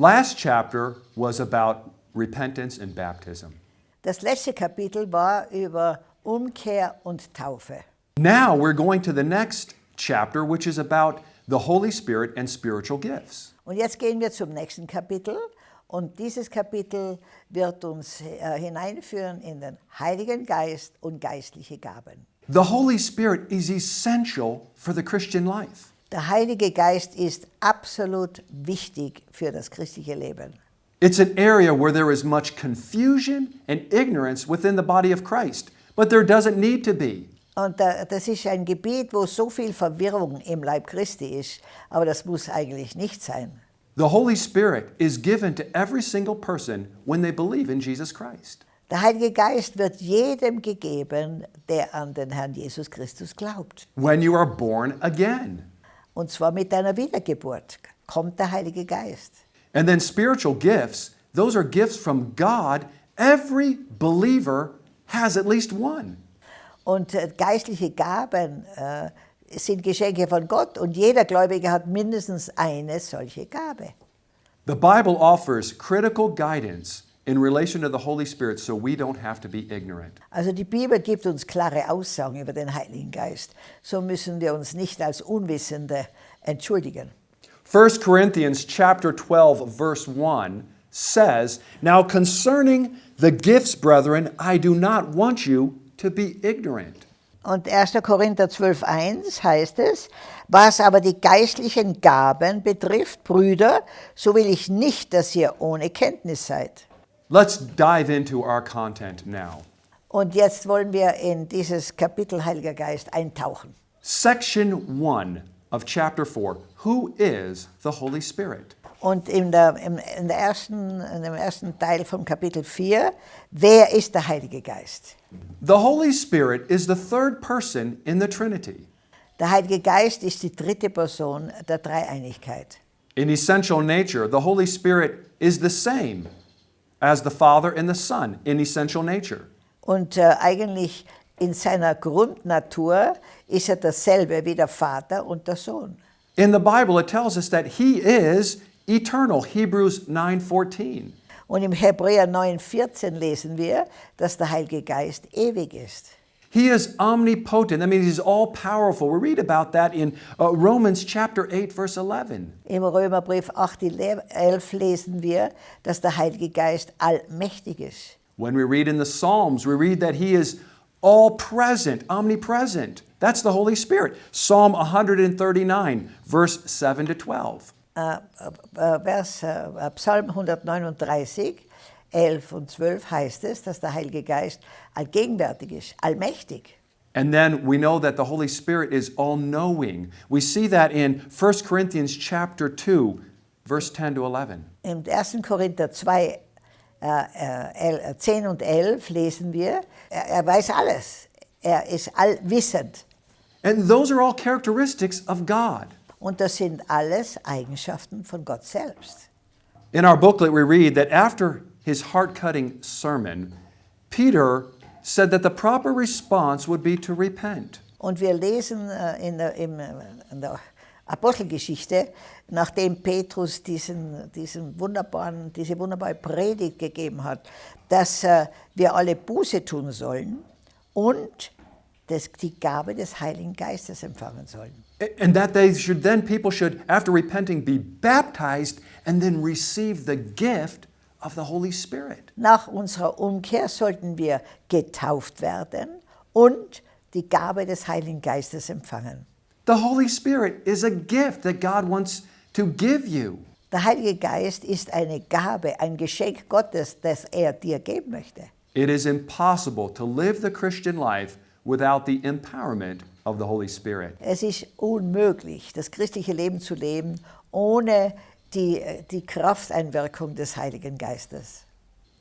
Last chapter was about repentance and baptism. Das letzte Kapitel war über Umkehr und Taufe. Now we're going to the next chapter, which is about the Holy Spirit and spiritual gifts. Und jetzt gehen wir zum nächsten Kapitel. Und dieses Kapitel wird uns äh, hineinführen in den Heiligen Geist und geistliche Gaben. The Holy Spirit is essential for the Christian life. Der Heilige Geist ist absolut wichtig für das christliche Leben. It's an area where there is much confusion and ignorance within the body of Christ, but there doesn't need to be. Und äh, das ist ein Gebiet, wo so viel Verwirrung im Leib Christi ist, aber das muss eigentlich nicht sein. The Holy Spirit is given to every single person when they believe in Jesus Christ. Der Heilige Geist wird jedem gegeben, der an den Herrn Jesus Christus glaubt. When you are born again. Und zwar mit deiner Wiedergeburt kommt der Heilige Geist. And then spiritual gifts, those are gifts from God. Every believer has at least one. Und äh, geistliche Gaben äh, sind Geschenke von Gott und jeder Gläubige hat mindestens eine solche Gabe. The Bible offers critical guidance in relation to the Holy Spirit so we don't have to be ignorant. Also die Bibel gibt uns klare Aussagen über den Heiligen Geist. So müssen wir uns nicht als Unwissende entschuldigen. 1 Corinthians chapter 12 verse 1 says, "Now concerning the gifts, brethren, I do not want you to be ignorant." Und 1. Korinther 12.1 heißt es, was aber die geistlichen Gaben betrifft, Brüder, so will ich nicht, dass ihr ohne Kenntnis seid. Let's dive into our content now. Und jetzt wollen wir in dieses Kapitel Heiliger Geist eintauchen. Section 1 of chapter 4. Who is the Holy Spirit? Und in, der, im, in, der ersten, in dem ersten Teil vom Kapitel 4, wer ist der Heilige Geist? The Holy Spirit is the third person in the Trinity. Der Heilige Geist ist die dritte Person der Dreieinigkeit. In essential nature, the Holy Spirit is the same as the Father and the Son in essential nature. Und äh, eigentlich in seiner Grundnatur ist er dasselbe wie der Vater und der Sohn. In the Bible, it tells us that He is eternal, Hebrews 9:14. Und im Hebräer 9,14 lesen wir, dass der Heilige Geist ewig ist. He is omnipotent. That means He's all powerful. We read about that in uh, Romans chapter 8, verse 11. Im Römerbrief 8, 11 lesen wir, dass der Heilige Geist allmächtig ist. When we read in the Psalms, we read that He is all present, omnipresent. That's the Holy Spirit. Psalm 139, verse 7 to 12. Uh, uh, uh, äh, äh, Vers, äh, Psalm 139, 11 und 12 heißt es, dass der Heilige Geist allgegenwärtig ist, allmächtig. And then we know that the Holy Spirit is all-knowing. We see that in 1 Corinthians chapter 2, verse 10 to 11. Im 1. Korinther 2, äh, 10 und 11 lesen wir, er, er weiß alles. Er ist allwissend. And those are all characteristics of God. Und das sind alles Eigenschaften von Gott selbst. In our booklet, we read that after his heart cutting sermon, Peter said that the proper response would be to repent. Und wir lesen äh, in, der, äh, in der Apostelgeschichte, nachdem Petrus diesen, diesen wunderbaren, diese wunderbare Predigt gegeben hat, dass äh, wir alle Buße tun sollen und das, die Gabe des Heiligen Geistes empfangen sollen. And that they should then, people should, after repenting, be baptized and then receive the gift of the Holy Spirit. Nach unserer Umkehr sollten wir getauft werden und die Gabe des Heiligen Geistes empfangen. The Holy Spirit is a gift that God wants to give you. Der Heilige Geist ist eine Gabe, ein Geschenk Gottes, das er dir geben möchte. It is impossible to live the Christian life without the empowerment of the Holy Spirit. Es ist unmöglich, das christliche Leben zu leben, ohne die, die Krafteinwirkung des Heiligen Geistes.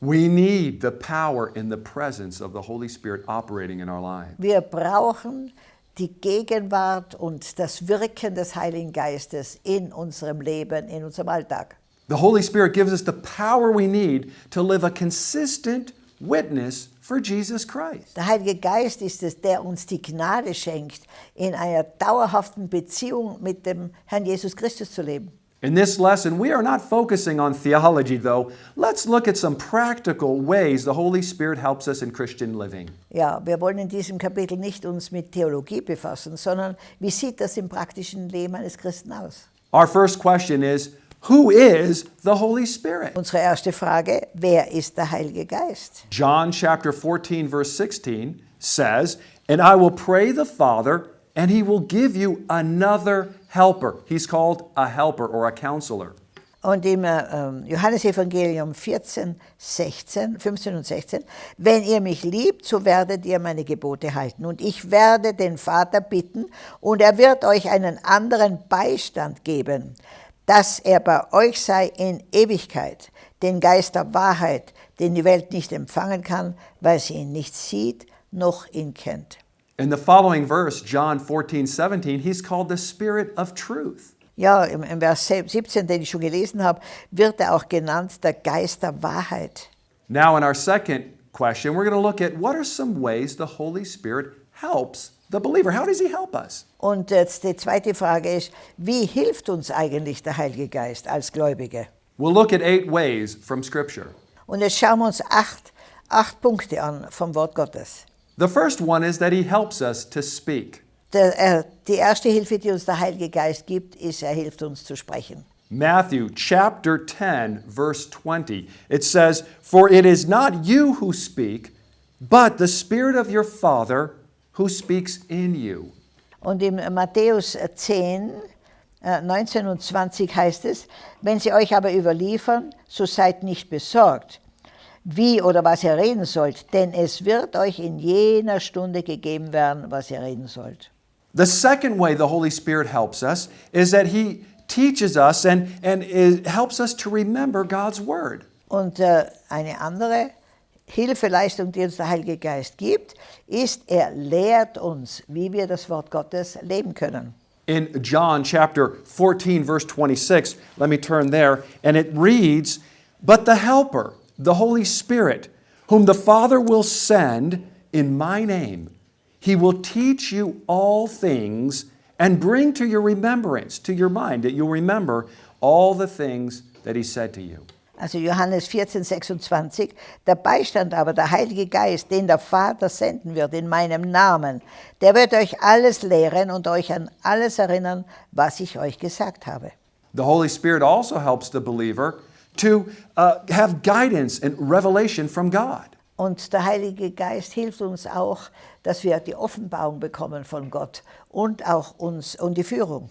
We need the power and the presence of the Holy Spirit operating in our lives. Wir brauchen die Gegenwart und das Wirken des Heiligen Geistes in unserem Leben, in unserem Alltag. The Holy Spirit gives us the power we need to live a consistent witness for Jesus Christ. Der Heilige Geist ist es, der uns die Gnade schenkt, in einer dauerhaften Beziehung mit dem Herrn Jesus Christus zu leben. In this lesson, we are not focusing on theology, though. Let's look at some practical ways the Holy Spirit helps us in Christian living. Ja, wir wollen in diesem Kapitel nicht uns mit Theologie befassen, sondern wie sieht das im praktischen Leben eines Christen aus? Our first question is Who is the Holy Spirit? Unsere erste Frage, wer ist der Heilige Geist? John chapter 14, verse 16 says, And I will pray the Father, and he will give you another helper. He's called a helper or a counselor. Und im äh, Johannesevangelium 14, 16, 15 und 16, wenn ihr mich liebt, so werdet ihr meine Gebote halten. Und ich werde den Vater bitten, und er wird euch einen anderen Beistand geben, dass er bei euch sei in Ewigkeit, den Geist der Wahrheit, den die Welt nicht empfangen kann, weil sie ihn nicht sieht, noch ihn kennt. In the following verse, John 14, 17, he's called the Spirit of truth. Ja, im, im Vers 17, den ich schon gelesen habe, wird er auch genannt der Geist der Wahrheit. Now, in our second question, we're going to look at what are some ways the Holy Spirit helps the believer. How does he help us? Und jetzt die zweite Frage ist, wie hilft uns eigentlich der Heilige Geist als Gläubige? We'll look at eight ways from Scripture. Und jetzt schauen wir uns acht, acht Punkte an vom Wort Gottes. The first one is that he helps us to speak. Der, äh, die erste Hilfe, die uns der Heilige Geist gibt, ist, er hilft uns zu sprechen. Matthew chapter 10, verse 20. It says, For it is not you who speak, but the Spirit of your Father who speaks in you. Und in Matthäus 10, äh, 19 und 20 heißt es, wenn sie euch aber überliefern, so seid nicht besorgt, wie oder was ihr reden sollt, denn es wird euch in jener Stunde gegeben werden, was ihr reden sollt. The second way the Holy Spirit helps us is that he teaches us and, and helps us to remember God's Word. Und äh, eine andere Hilfeleistung, die uns der Heilige Geist gibt, ist, er lehrt uns, wie wir das Wort Gottes leben können. In John chapter 14, verse 26, let me turn there, and it reads, But the Helper, the Holy Spirit, whom the Father will send in my name, he will teach you all things and bring to your remembrance, to your mind, that you'll remember all the things that he said to you. Also Johannes 14, 26, der Beistand aber, der Heilige Geist, den der Vater senden wird in meinem Namen, der wird euch alles lehren und euch an alles erinnern, was ich euch gesagt habe. The Holy Spirit also helps the believer to uh, have guidance and revelation from God. Und der Heilige Geist hilft uns auch, dass wir die Offenbarung bekommen von Gott und auch uns und die Führung.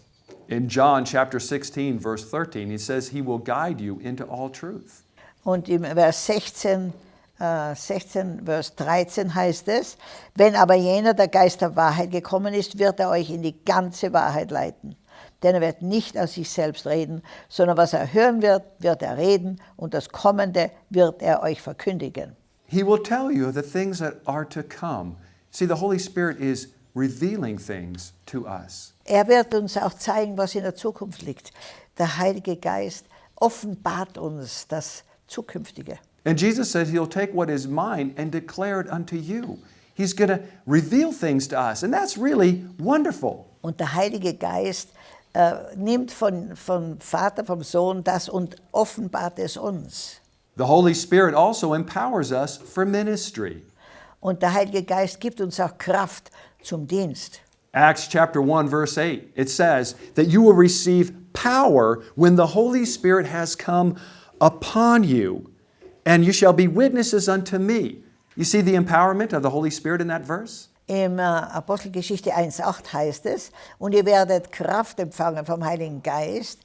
In John chapter 16, verse 13, he says, He will guide you into all truth. Und im Vers 16, äh, 16, Vers 13 heißt es, wenn aber jener, der Geist der Wahrheit gekommen ist, wird er euch in die ganze Wahrheit leiten. Denn er wird nicht aus sich selbst reden, sondern was er hören wird, wird er reden und das Kommende wird er euch verkündigen. He will tell you the things that are to come. See, the Holy Spirit is revealing things to us. Er wird uns auch zeigen, was in der Zukunft liegt. Der Heilige Geist offenbart uns das Zukünftige. And Jesus said He'll take what is mine and declare it unto you. He's going to reveal things to us, and that's really wonderful. Und der Heilige Geist äh, nimmt von, vom Vater, vom Sohn das und offenbart es uns. The Holy Spirit also empowers us for ministry. Und der Heilige Geist gibt uns auch Kraft zum Dienst. Acts chapter 1 verse 8 it says that you will receive power when the Holy Spirit has come upon you and you shall be witnesses unto me. You see the empowerment of the Holy Spirit in that verse? Im äh, Apostelgeschichte 1,8 heißt es, und ihr werdet Kraft empfangen vom Heiligen Geist,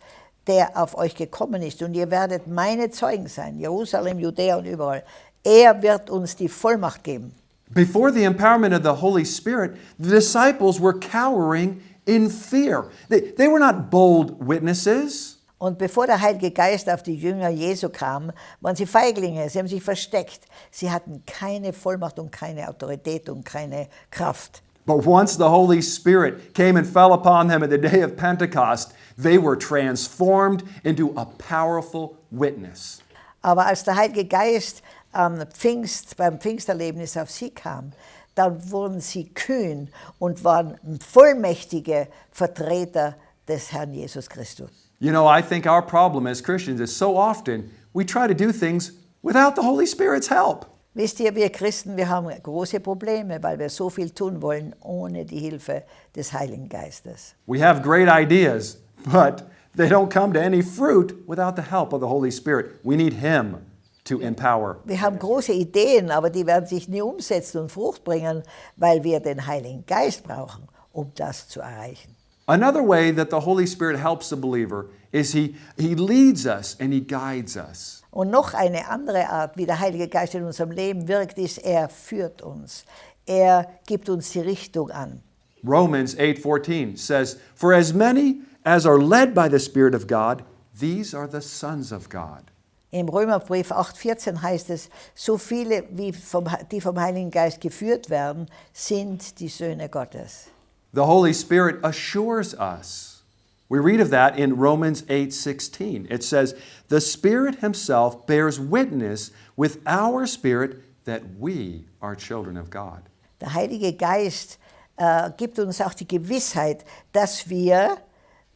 der auf euch gekommen ist, und ihr werdet meine Zeugen sein, Jerusalem, Judäa und überall. Er wird uns die Vollmacht geben. Before the empowerment of the Holy Spirit, the disciples were cowering in fear. They, they were not bold witnesses. Und bevor der Heilige Geist auf die Jünger Jesu kam, waren sie Feiglinge, sie haben sich versteckt. Sie hatten keine Vollmacht und keine Autorität und keine Kraft. But once the Holy Spirit came and fell upon them at the day of Pentecost, they were transformed into a powerful witness. Aber als der Heilige Geist am Pfingst, beim Pfingsterlebnis auf sie kam, dann wurden sie kühn und waren vollmächtige Vertreter des Herrn Jesus Christus. You know, I think our problem as Christians is so often we try to do things without the Holy Spirit's help. Wisst ihr, wir Christen, wir haben große Probleme, weil wir so viel tun wollen ohne die Hilfe des Heiligen Geistes. We have great ideas, but they don't come to any fruit without the help of the Holy Spirit. We need Him to empower. Wir haben große Ideen, aber die werden sich nie umsetzen und Frucht bringen, weil wir den Heiligen Geist brauchen, um das zu erreichen. Another way that the Holy Spirit helps the believer is He, he leads us and He guides us. Und noch eine andere Art, wie der Heilige Geist in unserem Leben wirkt, ist, er führt uns. Er gibt uns die Richtung an. Romans 8:14 says, "For as many as are led by the Spirit of God, these are the sons of God." Im Römerbrief 8,14 heißt es, so viele, wie vom, die vom Heiligen Geist geführt werden, sind die Söhne Gottes. The Holy Spirit assures us. We read of that in Romans 8:16. It says, "The Spirit himself bears witness with our spirit that we are children of God." Der Heilige Geist äh, gibt uns auch die Gewissheit, dass wir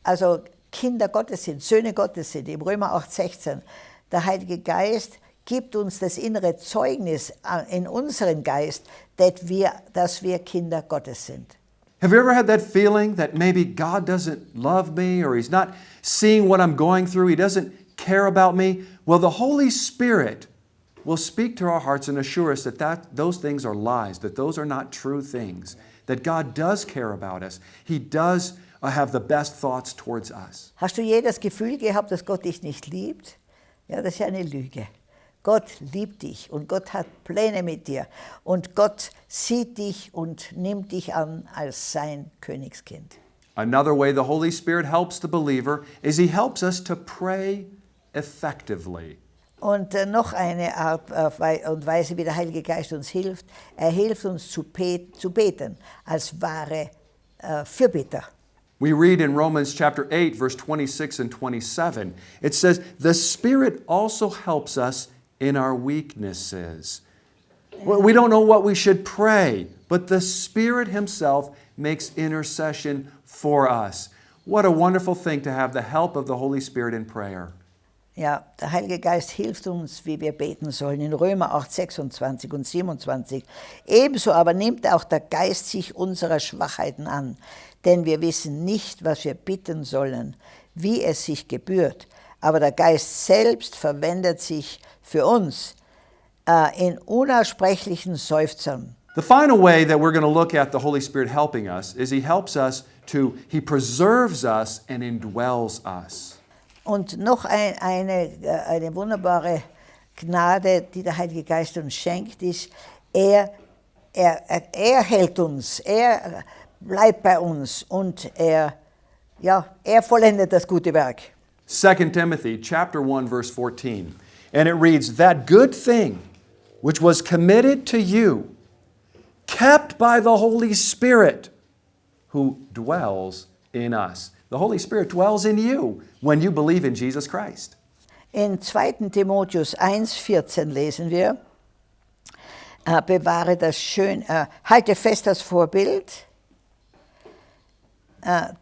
also Kinder Gottes sind, Söhne Gottes sind. Im Römer 8,16. Der Heilige Geist gibt uns das innere Zeugnis äh, in unseren Geist, dass wir, dass wir Kinder Gottes sind. Have you ever had that feeling that maybe God doesn't love me or He's not seeing what I'm going through? He doesn't care about me? Well, the Holy Spirit will speak to our hearts and assure us that, that those things are lies, that those are not true things, that God does care about us. He does uh, have the best thoughts towards us. Hast du je das Gefühl gehabt, dass Gott dich nicht liebt? Ja, das ist ja eine Lüge. Gott liebt dich und Gott hat Pläne mit dir und Gott sieht dich und nimmt dich an als sein Königskind. Another way the Holy Spirit helps the believer is He helps us to pray effectively. Und äh, noch eine Art äh, und Weise, wie der Heilige Geist uns hilft, er hilft uns zu, bet zu beten als wahre äh, Fürbitter. We read in Romans chapter 8, verse 26 and 27, it says, The Spirit also helps us in our weaknesses. We don't know what we should pray, but the Spirit Himself makes intercession for us. What a wonderful thing to have the help of the Holy Spirit in prayer. Ja, der Heilige Geist hilft uns, wie wir beten sollen. In Römer 8, 26 und 27. Ebenso aber nimmt auch der Geist sich unserer Schwachheiten an, denn wir wissen nicht, was wir bitten sollen, wie es sich gebührt. Aber der Geist selbst verwendet sich für uns äh, in unaussprechlichen Seufzern. The final way that we're going to look at the Holy Spirit helping us is He helps us to, He preserves us and indwells us. Und noch ein, eine, äh, eine wunderbare Gnade, die der Heilige Geist uns schenkt, ist, er, er, er, er hält uns, er bleibt bei uns und er, ja, er vollendet das gute Werk. 2 Timothy chapter 1 verse 14. And it reads, "That good thing which was committed to you, kept by the Holy Spirit who dwells in us." The Holy Spirit dwells in you when you believe in Jesus Christ. In 2. Timotheus 1,14 lesen wir, äh, bewahre das schön, äh, halte fest das Vorbild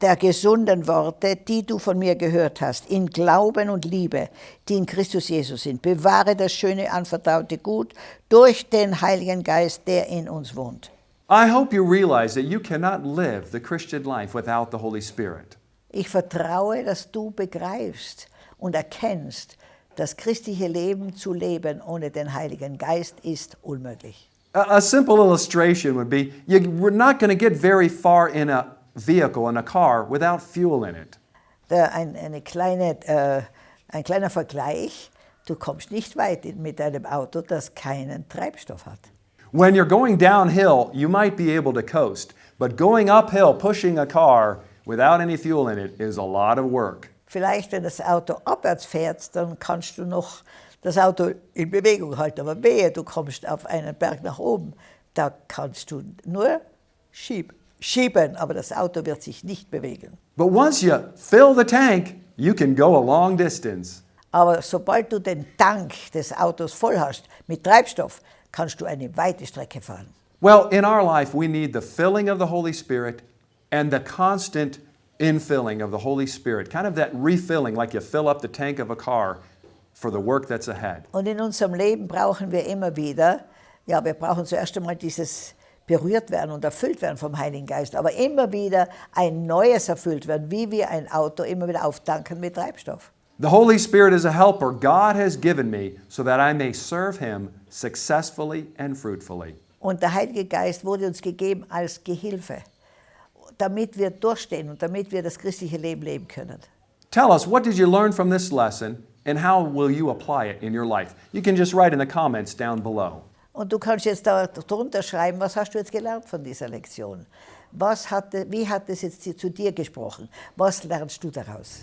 der gesunden Worte, die du von mir gehört hast, in Glauben und Liebe, die in Christus Jesus sind. Bewahre das schöne anvertraute Gut durch den Heiligen Geist, der in uns wohnt. I hope you realize that you cannot live the Christian life without the Holy Spirit. Ich vertraue, dass du begreifst und erkennst, das christliche Leben zu leben ohne den Heiligen Geist ist unmöglich. A, a simple illustration would be you, we're not going to get very far in a vehicle, in a car, without fuel in it. Ein, eine kleine, äh, ein kleiner Vergleich, du kommst nicht weit mit einem Auto, das keinen Treibstoff hat. When you're going downhill, you might be able to coast, but going uphill, pushing a car without any fuel in it is a lot of work. Vielleicht, wenn das Auto abwärts fährt, dann kannst du noch das Auto in Bewegung halten. Aber wehe, du kommst auf einen Berg nach oben, da kannst du nur schieb, schieben, aber das Auto wird sich nicht bewegen. But once you fill the tank, you can go a long distance. Aber sobald du den Tank des Autos voll hast mit Treibstoff, kannst du eine weite Strecke fahren. Well, in our life, we need the filling of the Holy Spirit and the constant infilling of the Holy Spirit, kind of that refilling, like you fill up the tank of a car for the work that's ahead. Und in unserem Leben brauchen wir immer wieder, ja, wir brauchen zuerst einmal dieses berührt werden und erfüllt werden vom Heiligen Geist, aber immer wieder ein neues erfüllt werden, wie wir ein Auto immer wieder auftanken mit Treibstoff. The Holy Spirit is a helper God has given me so that I may serve Him successfully and fruitfully. Und der Heilige Geist wurde uns gegeben als Gehilfe, damit wir durchstehen und damit wir das christliche Leben leben können. Tell us, what did you learn from this lesson and how will you apply it in your life? You can just write in the comments down below. Und du kannst jetzt da drunter schreiben, was hast du jetzt gelernt von dieser Lektion? Was hat, wie hat es jetzt zu dir gesprochen? Was lernst du daraus?